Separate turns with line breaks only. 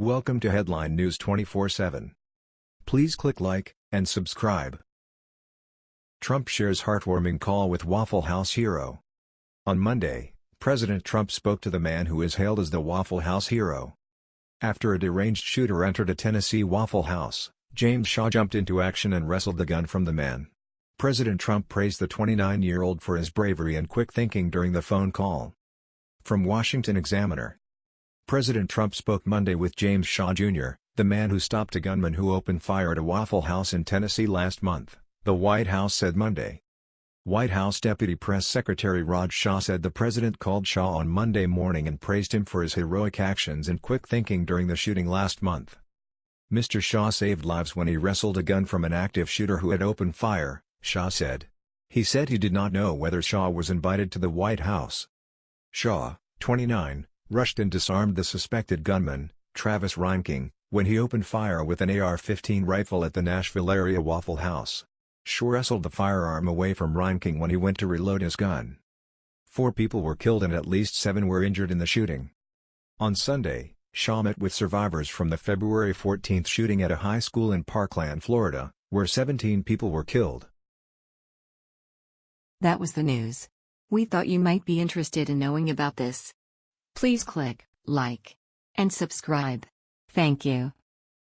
Welcome to Headline News 24/7. Please click like and subscribe. Trump shares heartwarming call with Waffle House hero. On Monday, President Trump spoke to the man who is hailed as the Waffle House hero. After a deranged shooter entered a Tennessee Waffle House, James Shaw jumped into action and wrestled the gun from the man. President Trump praised the 29-year-old for his bravery and quick thinking during the phone call. From Washington Examiner President Trump spoke Monday with James Shaw Jr., the man who stopped a gunman who opened fire at a Waffle House in Tennessee last month, the White House said Monday. White House Deputy Press Secretary Raj Shah said the president called Shaw on Monday morning and praised him for his heroic actions and quick thinking during the shooting last month. Mr. Shaw saved lives when he wrestled a gun from an active shooter who had opened fire, Shah said. He said he did not know whether Shaw was invited to the White House. Shaw, 29, rushed and disarmed the suspected gunman, Travis Reinking, when he opened fire with an AR-15 rifle at the Nashville area Waffle House. Shaw wrestled the firearm away from Reinking when he went to reload his gun. Four people were killed and at least seven were injured in the shooting. On Sunday, Shaw met with survivors from the February 14 shooting at a high school in Parkland, Florida, where 17 people were killed.
That was the news. We thought you might be interested in knowing about this. Please click like and subscribe. Thank you.